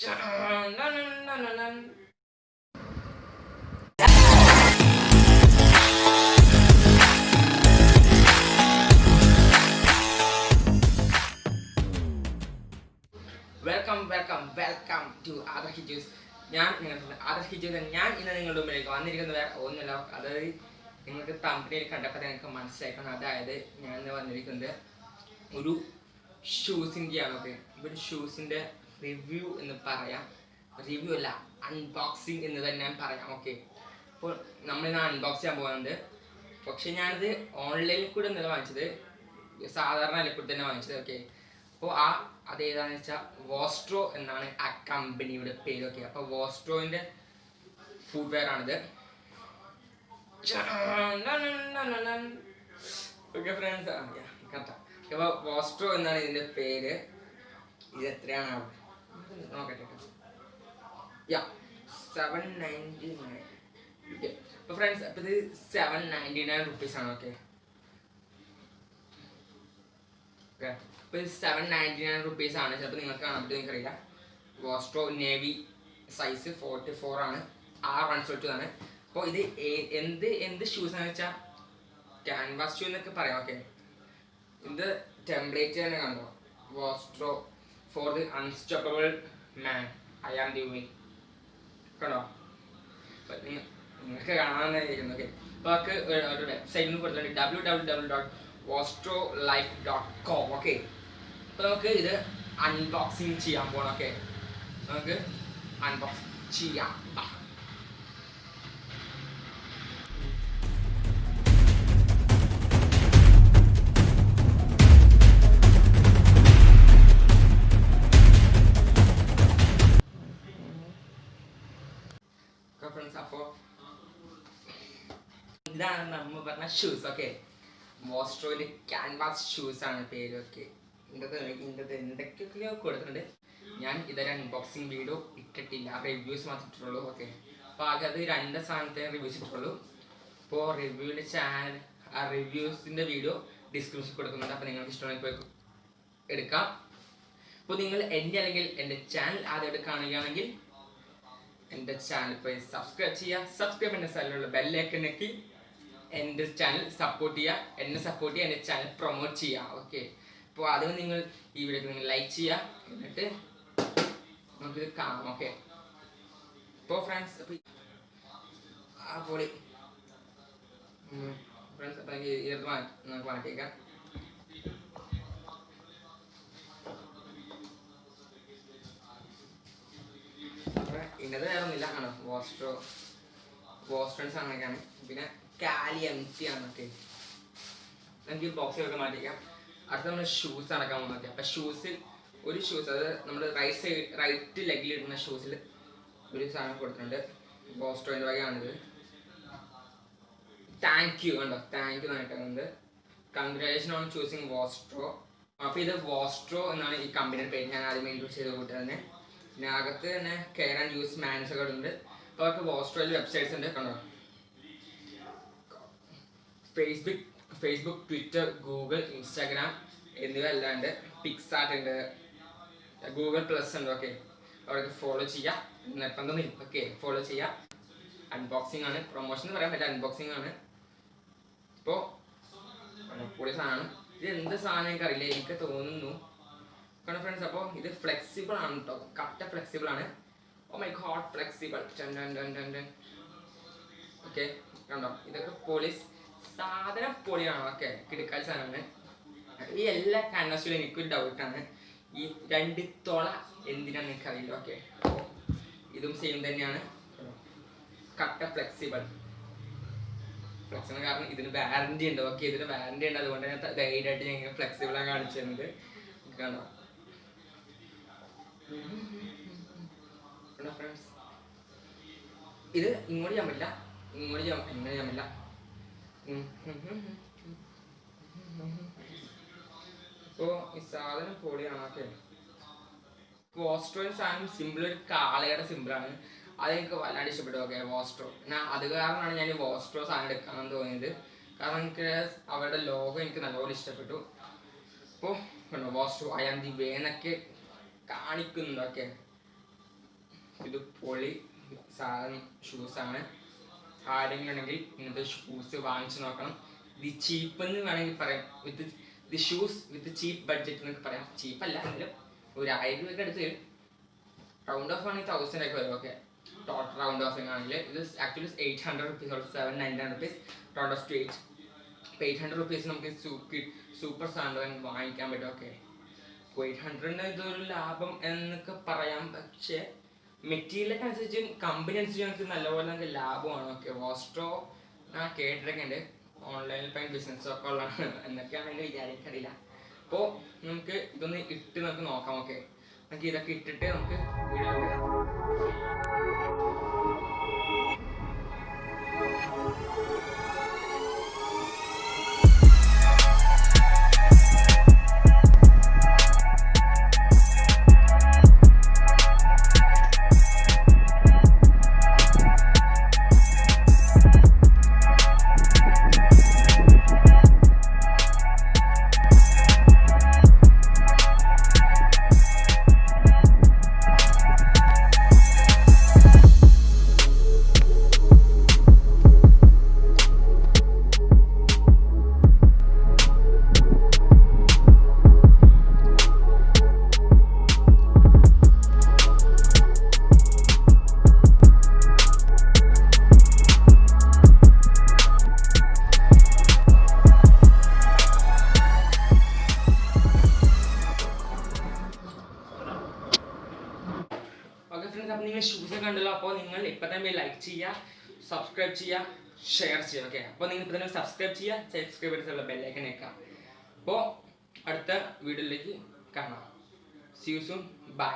Dun. Welcome welcome welcome to other ഹിജൂസ് ഞാൻ നിങ്ങളുടെ other ഹിജൂസ് ഞാൻ ഇന്ന് നിങ്ങളുടെ മുമ്പിലേക്ക് വന്നിരിക്കുന്നത് വേറെ ഒന്നുമില്ല അതായത് നിങ്ങൾക്ക് തമ്പനിയിൽ കണ്ടപ്പോൾ നിങ്ങൾക്ക് മനസ്സിലാക്കണം അതായത് ഞാൻ ഇന്ന് വന്നിരിക്കുന്നത് ഒരു ഷൂസിന്റെയാണ് ഓക്കെ ഒരു ഷൂസിന്റെ റിവ്യൂ എന്ന് പറയാം. റിവ്യൂ അല്ല അൺബോക്സിങ് എന്ന് തന്നെ ഞാൻ പറയാം ഓക്കെ അപ്പോൾ നമ്മൾ നമ്മളിന്ന് അൺബോക്സ് ചെയ്യാൻ പോകുന്നുണ്ട് പക്ഷെ ഞാനിത് ഓൺലൈനിൽ കൂടെ ഒന്നല്ല വാങ്ങിച്ചത്. സാധാരണ കൂടെ തന്നെ വാങ്ങിച്ചത് ഓക്കെ അപ്പോൾ ആ അത് ഏതാന്ന് വെച്ചാൽ വോസ്ട്രോ എന്നാണ് ആ കമ്പനിയുടെ പേര് ഓക്കെ അപ്പോൾ വോസ്ട്രോയിന്റെ ഫുഡ് വെയർ ആണിത് ഓക്കെ ഫ്രണ്ട്സ് കറക്റ്റാണ് അപ്പോൾ വോസ്ട്രോ എന്നാണ് ഇതിന്റെ പേര്. ഇത് എത്രയാണ്? നോക്കട്ടെ യാ സെവൻ നയന്റി അപ്പോൾ ഫ്രണ്ട്സ് അപ്പോൾ ഇത് സെവൻ നയന്റി നയൻ റുപ്പീസ് ആണ് ഓക്കെ ഓക്കെ അപ്പോൾ സെവൻ നയന്റി നയൻ റുപ്പീസ് ആണ്. ചിലപ്പോൾ നിങ്ങൾക്ക് കാണാൻ പറ്റും നിങ്ങൾക്കറിയില്ല. Vostro navy size forty four ആണ്. ആർ വൺ സോട്ട് ആണ് അപ്പോൾ ഇത് എന്ത് എന്ത് ഷൂസ് ആണെന്ന് വെച്ചാൽ ക്യാൻവാസ് ഷൂ എന്നൊക്കെ പറയാം ഓക്കെ ഇത് ടെംപ്ലേറ്റ് തന്നെ കണ്ടോ Vostro for the unstoppable man. I am the way. കണ്ടോ? അപ്പൊ നിങ്ങ- നിങ്ങൾക്ക് കാണാമെന്നായിരിക്കുന്നു ഓക്കെ അപ്പോൾ അവർക്ക് ഒരു നിന്ന് കൊടുത്തിട്ടുണ്ട് W W W dot Vostro life dot com okay അപ്പോൾ നമുക്ക് ഇത് അൺബോക്സിങ് ചെയ്യാൻ പോകണം ഓക്കെ നമുക്ക് അൺബോക്സ് ചെയ്യാം. ഇതാണ് നമ്മൾ പറഞ്ഞ ഷൂസ് ഓക്കെ മോസ്ട്രോയിൽ ക്യാൻവാസ് ഷൂസ് ആണ് പേര് ഓക്കെ എന്തൊക്കെയോ കൊടുത്തിട്ടുണ്ട്. ഞാൻ ഇതൊരു അൺബോക്സിങ് വീഡിയോ ഇട്ടിട്ടില്ല. റിവ്യൂസ് മാത്രം ഓക്കെ അപ്പോൾ ആകെ അത് രണ്ട് സാധനത്തെ റിവ്യൂസ് ഇട്ടിട്ടുള്ളൂ. അപ്പോൾ റിവ്യൂവിന്റെ ചാനൽ ആ റിവ്യൂസിന്റെ വീഡിയോ ഡിസ്ക്രിപ്ഷൻ കൊടുക്കുന്നുണ്ട്. അപ്പോൾ നിങ്ങൾക്ക് ഇഷ്ടമായി പോയി എടുക്കാം. അപ്പോൾ നിങ്ങൾ എന്റെ അല്ലെങ്കിൽ എന്റെ ചാനൽ ആദ്യമായിട്ട് കാണുകയാണെങ്കിൽ എന്റെ ചാനൽ പോയി സബ്സ്ക്രൈബ് ചെയ്യുക. സബ്സ്ക്രൈബ് ചെയ്യുന്ന സ്ഥലമുള്ള ബെല്ലൈക്കൺ ഞെക്കി എന്റെ ചാനൽ സപ്പോർട്ട് ചെയ്യുക എന്നെ സപ്പോർട്ട് ചെയ്യുക എന്റെ ചാനൽ പ്രൊമോട്ട് ചെയ്യുക. ഓക്കെ അപ്പോൾ അതിന് നിങ്ങൾ ഈ വീഡിയോക്ക് നിങ്ങൾ ലൈക്ക് ചെയ്യുക. എന്നിട്ട് നമുക്കിത് കാണാം. ഓക്കെ അപ്പോൾ ഫ്രണ്ട്സ് അപ്പോൾ ആ പൊളി. ഫ്രണ്ട്സ് അപ്പോൾ എനിക്ക് ഇതിനകത്ത് മാറ്റി നമുക്ക് മാറ്റിയേക്കാം. അപ്പൊ ഇന്നത് വേറെ ഒന്നുമില്ല ആണ് വോസ്റ്റോ വോസ്ട്രൻസ് അങ്ങനെയൊക്കെയാണ്. പിന്നെ കാലി എം ടി ആണ് ഓക്കെ നമുക്ക് ബോക്സിലൊക്കെ മാറ്റിക്കാം അടുത്ത നമ്മൾ ഷൂസ് അടക്കാൻ പോകുന്നൊക്കെ അപ്പൊ ഷൂസിൽ ഒരു ഷൂസ് അത് നമ്മൾ റൈറ്റ് സൈഡ് റൈറ്റ് ലെഗിൽ ഇടുന്ന ഷൂസിൽ ഒരു സാധനം കൊടുത്തിട്ടുണ്ട്. ബോസ്റ്റോയിന്റെ വകയാണിത്. താങ്ക് യു കണ്ടോ? താങ്ക് യു എന്നായിട്ടുണ്ട് കൺഗ്രാലേഷൻ ഓൺ ചൂസിങ് വോസ്ട്രോ അപ്പോൾ ഇത് വോസ്ട്രോ എന്നാണ് ഈ കമ്പനിയുടെ പേര്. ഞാൻ ആദ്യം ഇൻട്രൊഡ്യൂസ് ചെയ്ത് കൂട്ടി തന്നെ. പിന്നെ അകത്ത് തന്നെ കെയർ ആൻഡ് യൂസ് മാൻസ് ഒക്കെ ഉണ്ട് അപ്പോൾ അവർക്ക് വോസ്ട്രോയിൽ വെബ്സൈറ്റ്സ് ഉണ്ട്. കണ്ടോ? Facebook Facebook Twitter Google Instagram എന്നിവ അല്ലാണ്ട് പിക്സാർട്ട് ഉണ്ട് ഗൂഗിൾ പ്ലസ് ഉണ്ട്. ഓക്കെ അവർക്ക് ഫോളോ ചെയ്യാം. നിർബന്ധം ഓക്കെ ഫോളോ ചെയ്യാം. അൺബോക്സിംഗ് ആണ്. പ്രൊമോഷൻ എന്ന് പറയാൻ പറ്റില്ല. അൺബോക്സിംഗ് ആണ്. ഇപ്പോൾ കൂടിയ സാധനമാണ്. ഇത് എന്ത് സാധനം എനിക്ക് അറിയില്ല എനിക്ക് തോന്നുന്നു. കാരണം ഫ്രണ്ട്സ് അപ്പോൾ ഇത് ഫ്ലെക്സിബിൾ ആണ് കേട്ടോ കറക്റ്റ് ഫ്ലെക്സിബിൾ ആണ് oh my god flexible okay കണ്ടോ? ഇതൊക്കെ പോലീസ് സാധനം പൊളിയാണ്. ഓക്കെ കിടക്കാൽ സാധനമാണ്. ഈ എല്ലാ കാൻവാസിലും എനിക്കൊരു ഡൗട്ടാണ് ഈ രണ്ട് തുള എന്തിനാന്ന് എനിക്കറിയില്ല. ഓക്കെ ഇതും സെയിം തന്നെയാണ്. കട്ട ഫ്ലെക്സിബിൾ ഫ്ലെക്സിബിൾ കാരണം ഇതിന് വാറണ്ടി ഉണ്ട്. ഓക്കെ ഇതിന് വാറണ്ടി ഉണ്ട്. അതുകൊണ്ട് ഞാൻ ധൈര്യമായിട്ട് ഞാൻ ഇങ്ങനെ ഫ്ലെക്സിബിൾ ആണ് കാണിച്ചു തരുന്നത് കണ്ടോ കണ്ടോ ഫ്രണ്ട്സ് ഇത് ഇങ്ങോട്ട് ചെയ്യാൻ പറ്റില്ല. ഇങ്ങോട്ട് ചെയ്യാൻ ഇങ്ങനെ ചെയ്യാൻ പറ്റില്ല. ഇപ്പോ ഈ സാധനം പൊളിയാണ് ഓക്കെ. വോസ്ട്രോയിൻ സാധനം സിമ്പിൾ ഒരു കാളയുടെ സിമ്പിളാണ് അതെനിക്ക് വല്ലാണ്ട് ഇഷ്ടപ്പെട്ടു ഓക്കെ വോസ്ട്രോ ഞാൻ അത് കാരണമാണ് ഞാൻ ഈ വോസ്ട്രോ സാധനം എടുക്കാമെന്ന് തോന്നിയത്. കാരണം എനിക്ക് അവരുടെ ലോഗോ എനിക്ക് നല്ലപോലെ ഇഷ്ടപ്പെട്ടു. അപ്പോൾ കണ്ടോ Vostro I am the way എന്നൊക്കെ കാണിക്കുന്നുണ്ട് ഓക്കെ. ഇത് പൊളി സാധനം ഷൂസാണ് ആരെങ്കിലും ഉണ്ടെങ്കിൽ ഇങ്ങനത്തെ ഷൂസ് വാങ്ങിച്ചു നോക്കണം. ഇത് ചീപ്പ് എന്ന് വേണമെങ്കിൽ പറയാം. With the shoes with cheap budget എന്നൊക്കെ പറയാം. ചീപ്പ് അല്ല എങ്കിലും ഒരു ആയിരം രൂപയ്ക്ക് അടുത്ത് വരും. റൗണ്ട് ഓഫ് ആണെങ്കിൽ തൗസൻഡ് ഒക്കെ വരും. ഓക്കെ ടോട്ടൽ റൗണ്ട് ഓഫ് ആണെങ്കിൽ ഇത് actually eight hundred rupees or seven nine nine rupees round off to eight അപ്പോൾ എയ്റ്റ് ഹൺഡ്രഡ് റുപ്പീസ് നമുക്ക് സൂപ്പർ സൂപ്പർ സാൻഡ് വാങ്ങിക്കാൻ പറ്റും. ഓക്കെ എയ്റ്റ് ഹൺഡ്രഡിന് ഇതൊരു ലാഭം എന്നൊക്കെ പറയാം. പക്ഷേ മെറ്റീരിയലൊക്കെ അനുസരിച്ച് കമ്പനി അനുസരിച്ച് നമുക്ക് നല്ലപോലെ നമുക്ക് ലാഭമാണ് ഓക്കെ വോസ്ട്രോ ആ കേട്ടിട്ടൊക്കെ ഉണ്ട് ഓൺലൈനിൽ പോയി ബിസിനസ് ഒക്കെ ഉള്ളതാണ്. എന്നൊക്കെയാണ് എന്റെ വിചാരിക്കറിയില്ല അപ്പോൾ നമുക്ക് ഇതൊന്ന് ഇട്ട് നമുക്ക് നോക്കാം. ഓക്കെ നമുക്ക് ഇതൊക്കെ ഇട്ടിട്ട് നമുക്ക് വീഡിയോ എടുക്കാം നിങ്ങൾ ഇപ്പം തന്നെ ലൈക്ക് ചെയ്യുക സബ്സ്ക്രൈബ് ചെയ്യുക ഷെയർ ചെയ്യുക ഓക്കെ അപ്പോൾ നിങ്ങൾ ഇപ്പം തന്നെ സബ്സ്ക്രൈബ് ചെയ്യുക സബ്സ്ക്രൈബ് ചെയ്തിട്ടുള്ള ബെല്ലൈക്കൻ വെക്കാം അപ്പോൾ അടുത്ത വീഡിയോയിലേക്ക് കാണാം. C you soon by